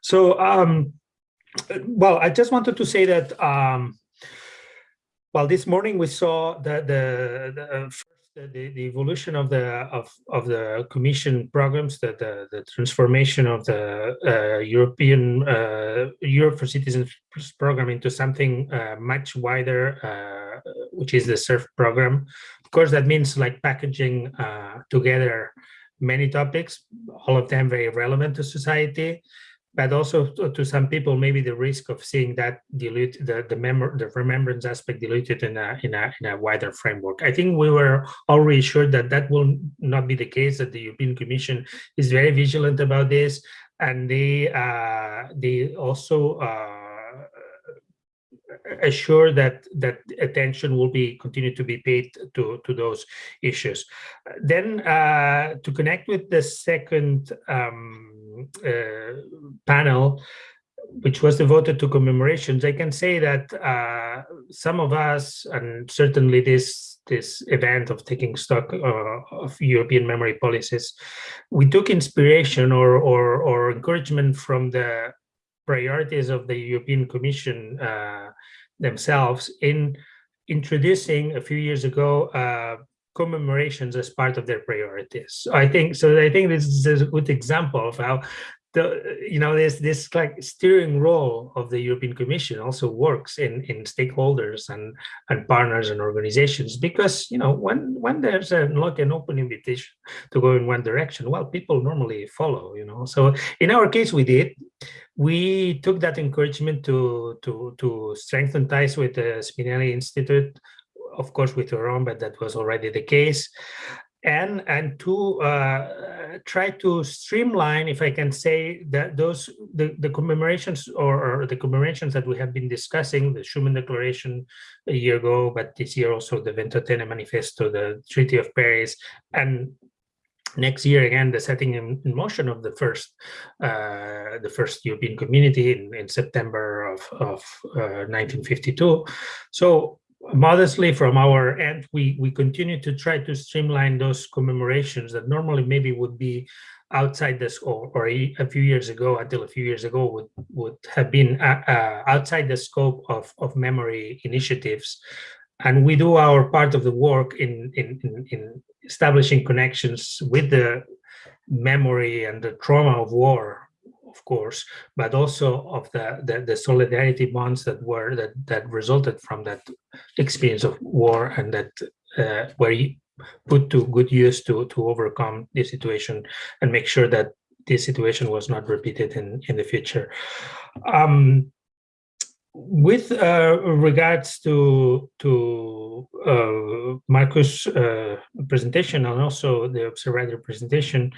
So, um, well, I just wanted to say that, um, well, this morning we saw the, the, the uh, the, the evolution of the of of the commission programs the the, the transformation of the uh, european uh, europe for citizens program into something uh, much wider uh, which is the CERV program. Of course that means like packaging uh, together many topics all of them very relevant to society but also to, to, some people, maybe the risk of seeing that dilute the the, memor the remembrance aspect diluted in a, in a in a wider framework. I think we were all reassured that that will not be the case. That the European Commission is very vigilant about this, and they uh, they also. Uh, assure that that attention will be continue to be paid to to those issues then uh, to connect with the second um, panel, which was devoted to commemorations, I can say that uh, some of us, and certainly this this event of taking stock uh, of European memory policies, we took inspiration or, or, or encouragement from the priorities of the European Commission uh, themselves in introducing a few years ago uh, commemorations as part of their priorities. So I think so. I think this is a good example of how the you know this this like steering role of the European Commission also works in in stakeholders and and partners and organizations because you know when when there's a like an open invitation to go in one direction, well, people normally follow. You know, so in our case, we did. We took that encouragement to to to strengthen ties with the Spinelli Institute of course with EUROM, but that was already the case. And, and to uh, try to streamline, if I can say, that those the, the commemorations or, or, the commemorations that we have been discussing, the Schuman Declaration a year ago, but this year also the Ventotene Manifesto, the Treaty of Paris, and next year again the setting in, in motion of the first uh, the first European community in, in September of, of uh, 1952. So modestly from our end, we, we continue to try to streamline those commemorations that normally maybe would be outside this or, or a, a, few years ago until a few years ago would would have been uh, uh, outside the scope of of memory initiatives. And we do our part of the work in in in, in establishing connections with the memory and the trauma of war of course, but also of the, the, the solidarity bonds that were that that resulted from that experience of war and that uh, were put to good use to to overcome the situation and make sure that this situation was not repeated in in the future. Um, with uh, regards to to uh, Marcus' uh, presentation and also the observatory presentation,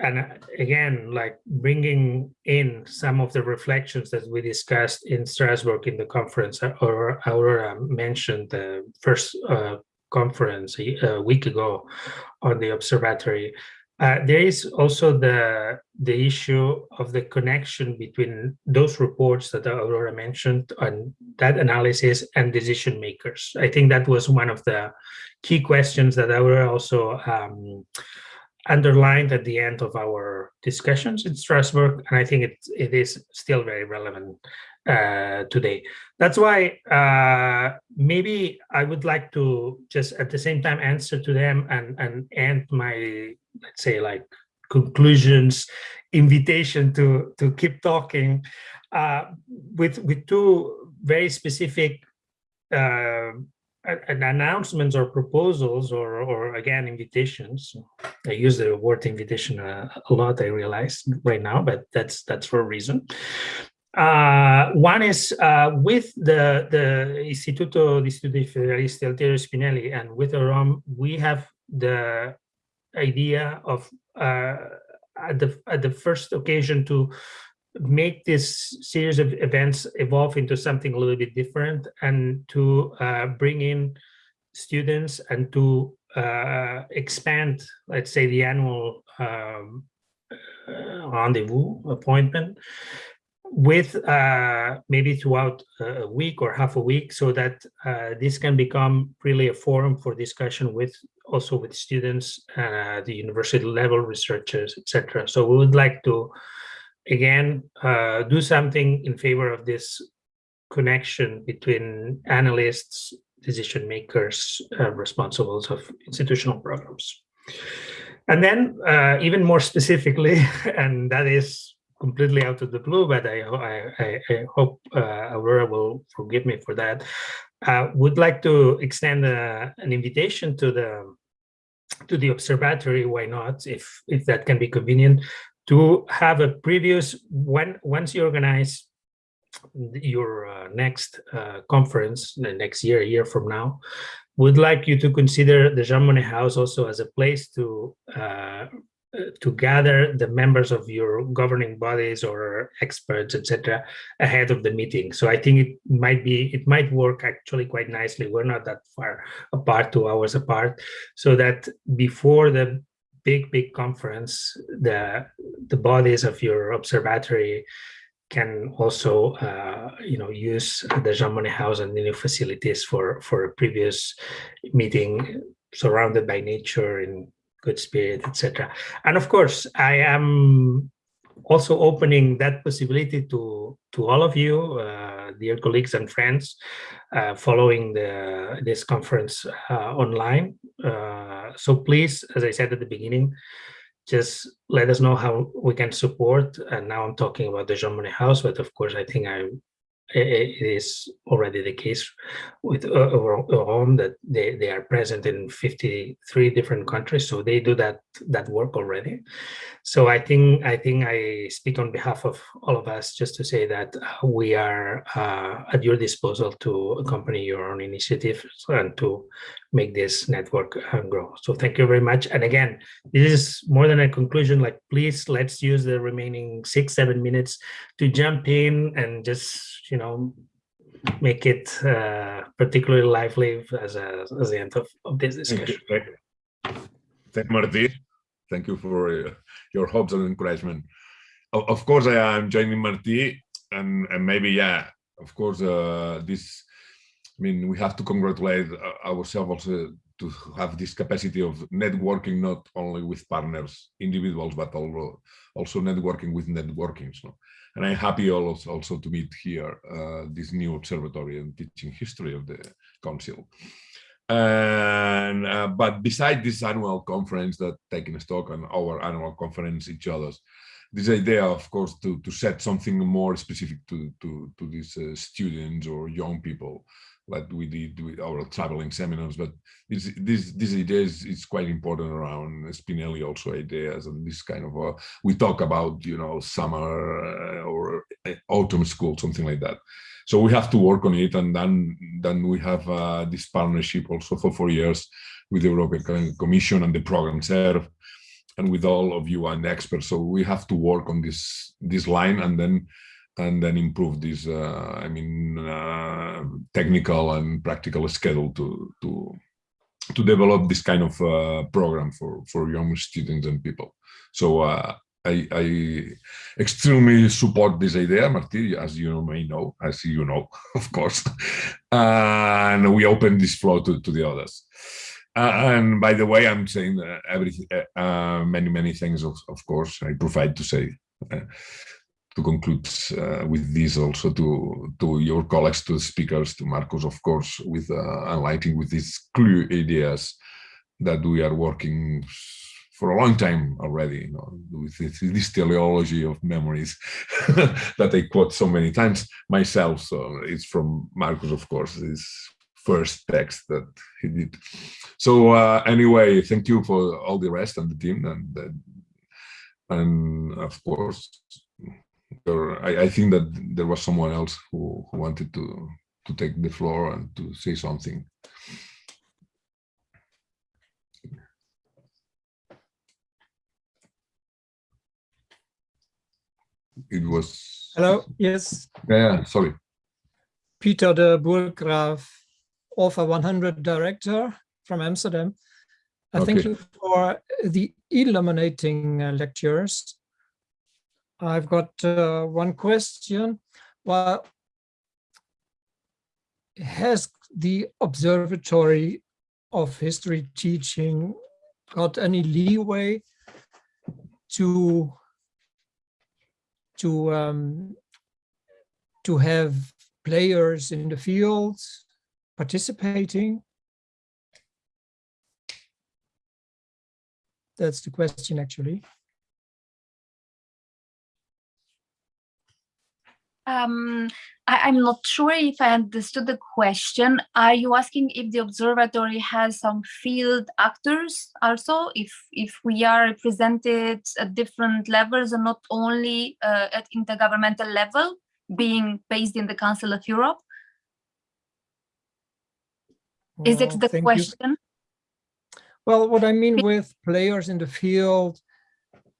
and uh, again, like bringing in some of the reflections that we discussed in Strasbourg in the conference, uh, or Aurora mentioned the first uh, conference a, a, week ago on the observatory. Uh, there is also the the issue of the connection between those reports that Aurora mentioned and that analysis and decision makers. I think that was one of the key questions that Aurora also um, underlined at the end of our discussions in Strasbourg, and I think it, it is still very relevant uh, today. That's why uh, maybe I would like to just at the same time answer to them and, and end my, let's say like conclusions, invitation to, to keep talking uh, with, with two very specific uh, announcements or proposals or, or again, invitations. I use the word invitation a, a lot, I realize right now, but that's that's for a reason. Uh, one is uh, with the, the Istituto di Studi Federalisti Altiero Spinelli and with EUROM, we have the idea of uh, at the at the first occasion to make this series of events evolve into something a little bit different and to uh, bring in students and to uh, expand, let's say, the annual um, uh, rendezvous appointment with uh, maybe throughout a week or half a week so that uh, this can become really a forum for discussion with also with students, uh, the university level researchers, etc. So we would like to again, uh, do something in favor of this connection between analysts, decision makers, uh, responsible of institutional programs. And then uh, even more specifically, and that is completely out of the blue, but I, I, I hope uh, Aurora will forgive me for that. Uh, would like to extend uh, an invitation to the to the observatory. Why not? If if that can be convenient, to have a previous when once you organize your uh, next uh, conference the next year, a year from now, would like you to consider the Jean Monnet House also as a place to uh, to gather the members of your governing bodies or experts, etc., ahead of the meeting. So I think it might be it might work actually quite nicely. We're not that far apart, two hours apart, so that before the big big conference, the the bodies of your observatory can also uh, you know use the Jean Monnet House and the new facilities for for a previous meeting surrounded by nature and good spirit, etc. And of course, I am also opening that possibility to to all of you, uh, dear colleagues and friends, uh, following the this conference uh, online. Uh, so please, as I said at the beginning, just let us know how we can support. And now I'm talking about the Jean Monnet House, but of course, I think I it is already the case with EUROM that they, they are present in 53 different countries, so they do that that work already. So I think I think I speak on behalf of all of us just to say that we are uh, at your disposal to accompany your own initiatives and to make this network uh, grow. So thank you very much. And again, this is more than a conclusion. Like, please let's use the remaining six seven minutes to jump in and just you you know, make it uh, particularly lively as, a, as the end of, of this discussion. Thank you, Thank you. Thank you for uh, your hopes and encouragement. Of, of course, I am joining Martí, and, and maybe, yeah, of course, uh, this, I mean, we have to congratulate uh, ourselves also to have this capacity of networking not only with partners, individuals, but also networking with networkings. So and I'm happy also, to meet here uh, this new observatory and teaching history of the council. And uh, but beside this annual conference that taking stock on our annual conference each other's, this idea, of course, to to set something more specific to to to these uh, students or young people like we did with our traveling seminars, but this this this idea is, quite important around Spinelli also ideas and this kind of uh, we talk about you know summer uh, or uh, autumn school something like that. So we have to work on it, and then then we have uh, this partnership also for four years with the European Commission and the program CERV, and with all of you and experts. So we have to work on this this line, and then and then improve this, uh, I mean, uh, technical and practical schedule to to to develop this kind of uh, program for for young students and people. So uh, I, I, extremely support this idea, Martí, as you may know, as you know, of course, and we open this flow to, to the others. Uh, and by the way, I'm saying everything, uh, many, many things, of, of course, I provide to say to conclude uh, with this also to to your colleagues, to the speakers, to Marcos, of course, with uh, enlightening with these clear ideas that we are working for a long time already, you know, with this, this teleology of memories that I quote so many times myself. So it's from Marcos, of course, his first text that he did. So uh, anyway, thank you for all the rest and the team and and of course or I, I, think that there was someone else who, who wanted to to take the floor and to say something. It was. Hello. Yes. Yeah. Sorry. Peter de Burggraaf, Author 100 director from Amsterdam. Uh, okay. Thank you for the illuminating uh, lectures. I've got uh, one question. Well, has the Observatory of History Teaching got any leeway to to um, to have players in the field participating? That's the question, actually. Um, I, am not sure if I understood the question. Are you asking if the observatory has some field actors also, if if we are represented at different levels and not only uh, at intergovernmental level, being based in the Council of Europe? Is it the thank you. question? Well, what I mean with players in the field,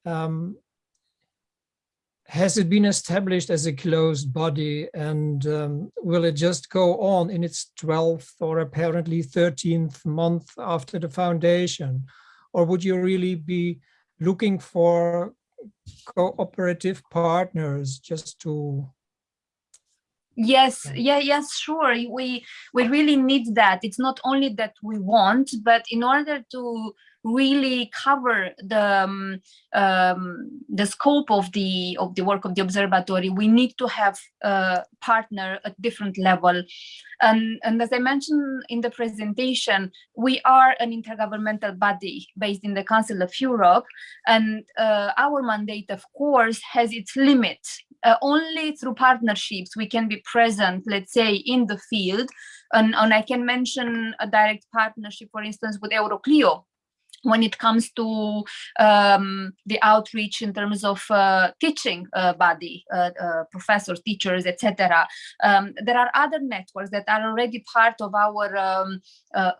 um, has it been established as a closed body and um, will it just go on in its 12th or apparently 13th month after the foundation? Or would you really be looking for cooperative partners just to Yes, Yeah. yes, sure. We we really need that. It's not only that we want, but in order to really cover the um, um, the scope of the of the work of the observatory, we need to have a partner at different level. And and as I mentioned in the presentation, we are an intergovernmental body based in the Council of Europe, and uh, our mandate, of course, has its limits uh, only through partnerships we can be present, let's say, in the field. And, and I can mention a direct partnership, for instance, with Euroclio, when it comes to um, the outreach in terms of uh, teaching uh, body, uh, uh, professors, teachers, etc. Um, there are other networks that are already part of our um, uh,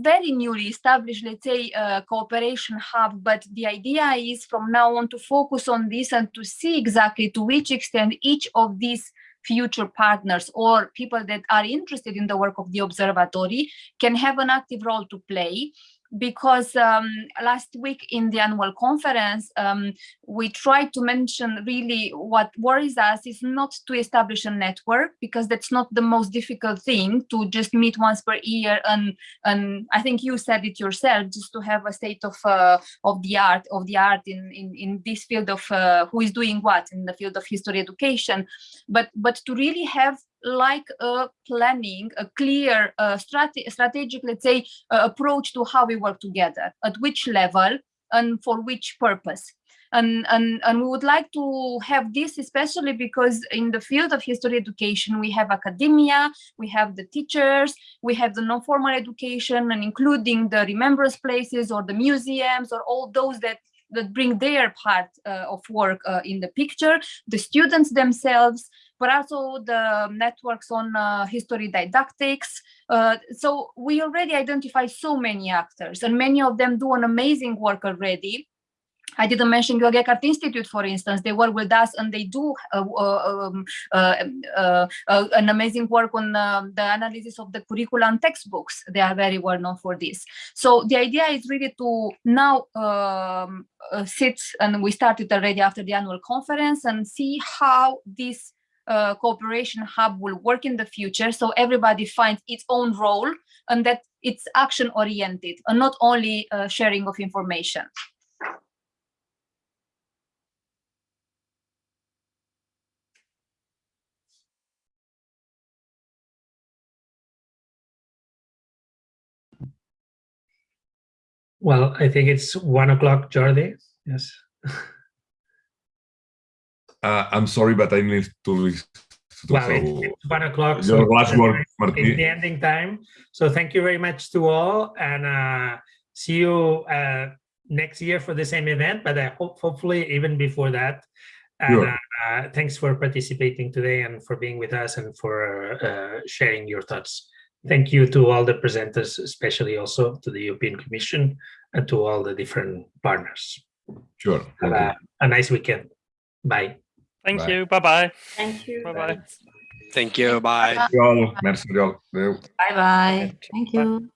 very newly established, let's say, uh, cooperation hub. But the idea is from now on to focus on this and to see exactly to which extent each of these future partners or people that are interested in the work of the observatory can have an active role to play because um, last week in the annual conference, um, we tried to mention really what worries us is not to establish a network because that's not the most difficult thing to just meet once per year and and I think you said it yourself just to have a state of uh, of the art of the art in in, in this field of uh, who is doing what in the field of history education, but but to really have like a planning, a clear uh, strate strategic, let's say, uh, approach to how we work together, at which level and for which purpose. And, and, and we would like to have this especially because in the field of history education, we have academia, we have the teachers, we have the non-formal education and including the remembrance places or the museums or all those that that bring their part uh, of work uh, in the picture, the students themselves, but also the networks on uh, history didactics. Uh, so we already identify so many actors and many of them do an amazing work already. I didn't mention Georg Eckert Institute, for instance. They work with us and they do uh, um, uh, uh, uh, an amazing work on um, the analysis of the curricula and textbooks. They are very well known for this. So the idea is really to now um, uh, sit, and we started already after the annual conference, and see how this uh, cooperation hub will work in the future so everybody finds its own role and that it's action oriented and not only uh, sharing of information. Well, I think it's one o'clock, Jordi. Yes. Uh, I'm sorry, but I need to. to Well, so it's, one o'clock. your last word, Martin. It's the ending time. So thank you very much to all and uh, see you uh, next year for the same event, but I hope hopefully even before that. And Sure. uh, uh, thanks for participating today and for being with us and for uh, sharing your thoughts. Thank you to all the presenters, especially also to the European Commission and to all the different partners. Sure. Have a, a nice weekend. Bye. Thank Bye. you. Bye bye. Thank you. Bye bye. Thank you. Bye. Thank you all. Merci, Oriol. Adéu. Bye bye. Thank you.